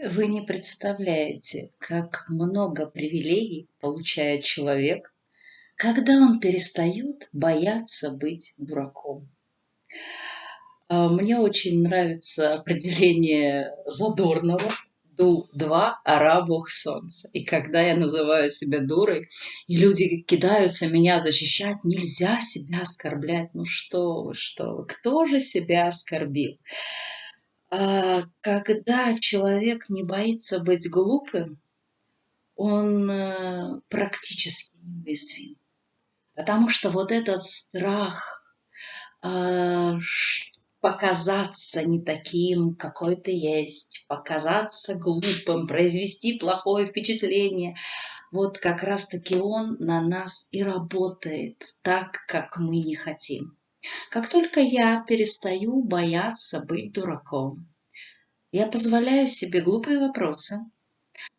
Вы не представляете, как много привилегий получает человек, когда он перестает бояться быть дураком. А, мне очень нравится определение Задорнова Ду-2 «Ара Бог Солнца». И когда я называю себя дурой, и люди кидаются меня защищать, нельзя себя оскорблять. Ну что вы, что вы, кто же себя оскорбил? А, когда человек не боится быть глупым, он э, практически неуязвим. Потому что вот этот страх а, показаться не таким, какой ты есть, показаться глупым, произвести плохое впечатление. Вот как раз-таки он на нас и работает так, как мы не хотим. Как только я перестаю бояться быть дураком, я позволяю себе глупые вопросы,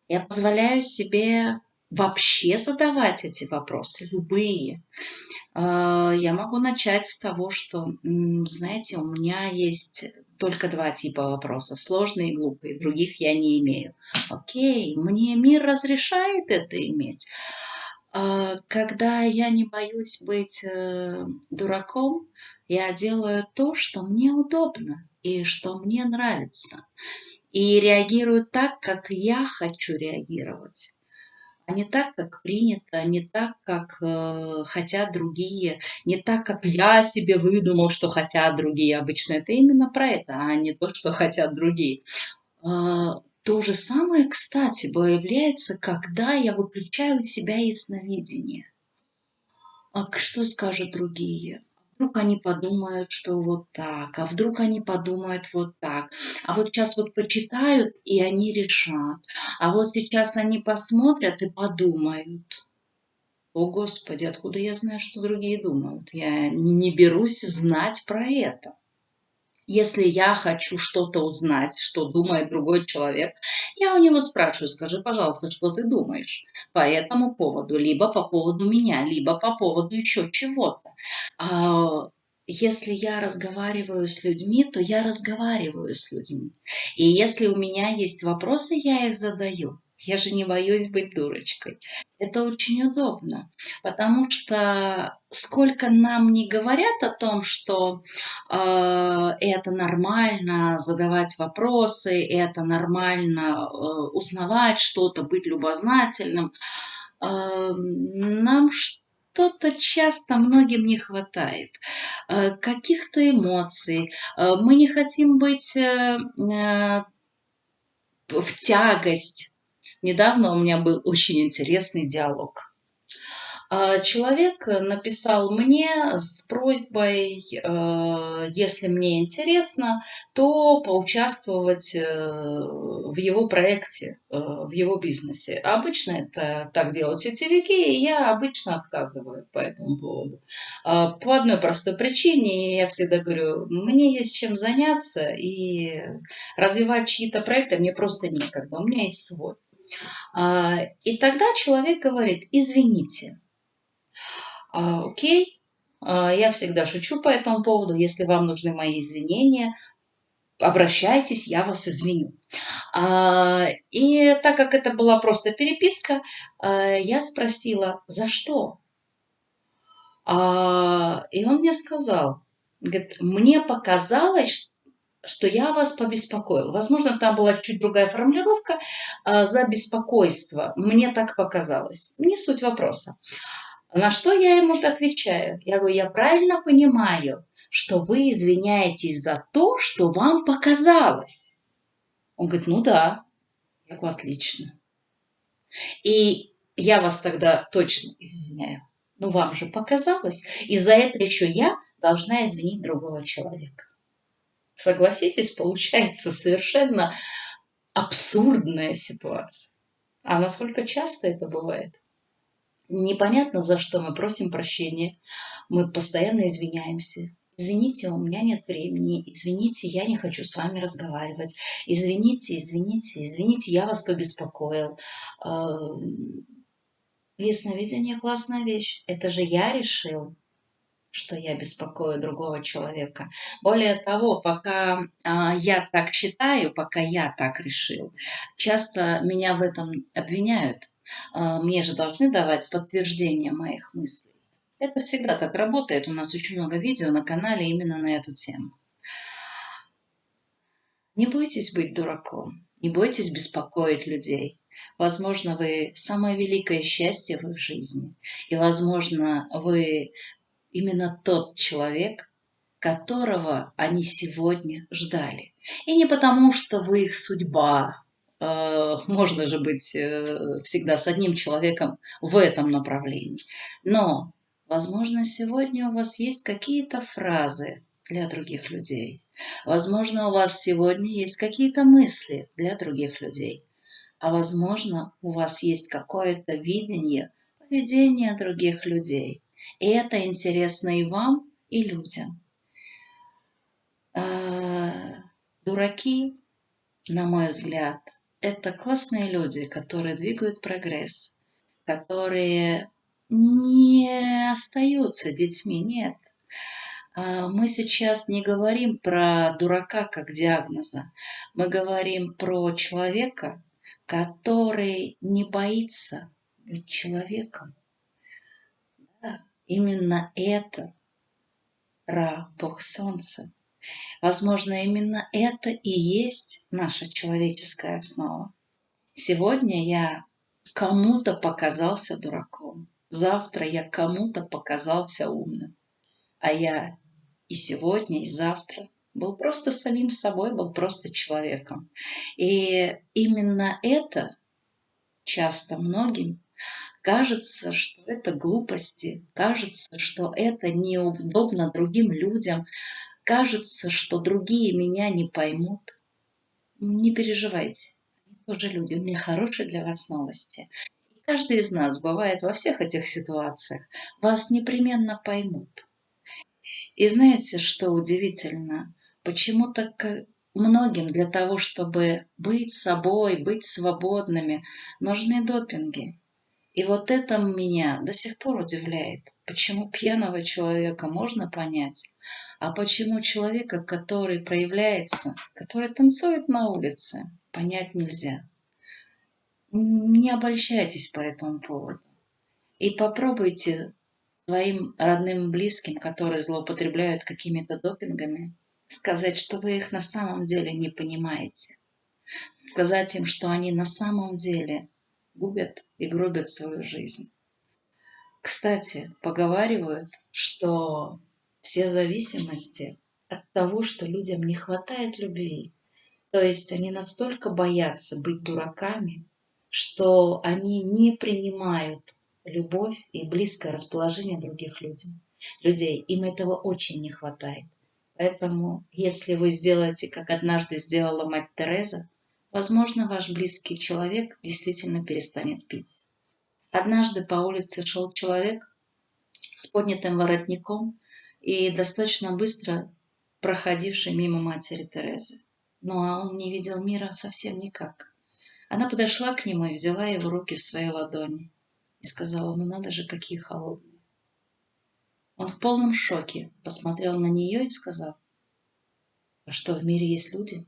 я позволяю себе вообще задавать эти вопросы, любые. А, я могу начать с того, что, знаете, у меня есть только два типа вопросов, сложные и глупые, других я не имею. Окей, мне мир разрешает это иметь. А, когда я не боюсь быть э, дураком, я делаю то, что мне удобно и что мне нравится. И реагирую так, как я хочу реагировать а не так, как принято, не так, как э, хотят другие, не так, как я себе выдумал, что хотят другие. Обычно это именно про это, а не то, что хотят другие. Э, то же самое, кстати, появляется, когда я выключаю у себя ясновидение. А что скажут другие? вдруг они подумают, что вот так, а вдруг они подумают вот так, а вот сейчас вот почитают и они решат, а вот сейчас они посмотрят и подумают. О, Господи, откуда я знаю, что другие думают? Я не берусь знать про это. Если я хочу что-то узнать, что думает другой человек, я у него спрашиваю, скажи, пожалуйста, что ты думаешь по этому поводу, либо по поводу меня, либо по поводу еще чего-то. А, если я разговариваю с людьми, то я разговариваю с людьми. И если у меня есть вопросы, я их задаю. Я же не боюсь быть дурочкой. Это очень удобно, потому что сколько нам не говорят о том, что э, это нормально задавать вопросы, это нормально э, узнавать что-то, быть любознательным, э, нам что-то часто многим не хватает, э, каких-то эмоций. Э, мы не хотим быть э в тягость Недавно у меня был очень интересный диалог. А, человек написал мне с просьбой, э, если мне интересно, то поучаствовать э, в его проекте, э, в его бизнесе. Обычно это так делают сетевики, и я обычно отказываю по этому поводу. А, по одной простой причине, я всегда говорю, мне есть чем заняться, и развивать чьи-то проекты мне просто некогда, у меня есть свой. А, и тогда человек говорит, извините, а, окей, а, я всегда шучу по этому поводу, если вам нужны мои извинения, обращайтесь, я вас извиню. И так как это была просто переписка, я спросила, за что? И он мне сказал, говорит, мне показалось, что я вас побеспокоил. Возможно, там была чуть другая формулировка а, за беспокойство. Мне так показалось. Не суть вопроса. На что я ему отвечаю? Я говорю, я правильно понимаю, что вы извиняетесь за то, что вам показалось. Он говорит, ну да. Я говорю, отлично. И я вас тогда точно извиняю. Ну вам же показалось. И за это еще я должна извинить другого человека. Согласитесь, получается совершенно абсурдная ситуация. А насколько часто это бывает? Непонятно, за что мы просим прощения. Мы постоянно извиняемся. Извините, у меня нет времени. Извините, я не хочу с вами разговаривать. Извините, извините, извините, я вас побеспокоил. Ясновидение – классная вещь. Это же я решил. Что я беспокою другого человека. Более того, пока а, я так считаю, пока я так решил, часто меня в этом обвиняют. А, мне же должны давать подтверждение моих мыслей. Это всегда так работает. У нас очень много видео на канале именно на эту тему. Не бойтесь быть дураком, не бойтесь беспокоить людей. Возможно, вы самое великое счастье в их жизни. И, возможно, вы именно тот человек, которого они сегодня ждали. И не потому, что вы их судьба. Э, можно же быть э, всегда с одним человеком в этом направлении. Но, возможно, сегодня у вас есть какие-то фразы для других людей. Возможно, у вас сегодня есть какие-то мысли для других людей. А возможно, у вас есть какое-то видение поведения других людей – и это интересно и вам, и людям. А, дураки, на мой взгляд, это классные люди, которые двигают прогресс, которые не остаются детьми, нет. А, мы сейчас не говорим про дурака как диагноза, мы говорим про человека, который не боится быть человеком. Именно это Ра, Бог Солнца. Возможно, именно это и есть наша человеческая основа. Сегодня я кому-то показался дураком. Завтра я кому-то показался умным. А я и сегодня, и завтра был просто самим собой, был просто человеком. И именно это часто многим Кажется, что это глупости, кажется, что это неудобно другим людям, кажется, что другие меня не поймут. Не переживайте, они тоже люди. У меня хорошие для вас новости. И каждый из нас бывает во всех этих ситуациях. Вас непременно поймут. И знаете, что удивительно? Почему-то многим для того, чтобы быть собой, быть свободными, нужны допинги. И вот это меня до сих пор удивляет. Почему пьяного человека можно понять, а почему человека, который проявляется, который танцует на улице, понять нельзя. Не обольщайтесь по этому поводу. И попробуйте своим родным близким, которые злоупотребляют какими-то допингами, сказать, что вы их на самом деле не понимаете. Сказать им, что они на самом деле губят и гробят свою жизнь. Кстати, поговаривают, что все зависимости от того, что людям не хватает любви. То есть они настолько боятся быть дураками, что они не принимают любовь и близкое расположение других людей. людей. Им этого очень не хватает. Поэтому, если вы сделаете, как однажды сделала мать Тереза, Возможно, ваш близкий человек действительно перестанет пить. Однажды по улице шел человек с поднятым воротником и достаточно быстро проходивший мимо матери Терезы. Ну а он не видел мира совсем никак. Она подошла к нему и взяла его руки в свои ладони и сказала, ну надо же, какие холодные. Он в полном шоке посмотрел на нее и сказал, а что, в мире есть люди?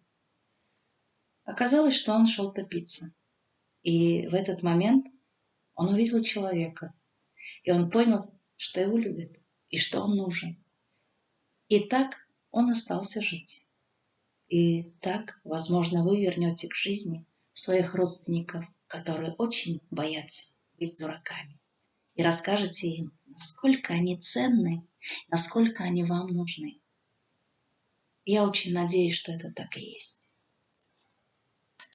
Оказалось, что он шел топиться. И в этот момент он увидел человека. И он понял, что его любят и что он нужен. И так он остался жить. И так, возможно, вы вернете к жизни своих родственников, которые очень боятся быть дураками. И расскажете им, насколько они ценны, насколько они вам нужны. Я очень надеюсь, что это так и есть.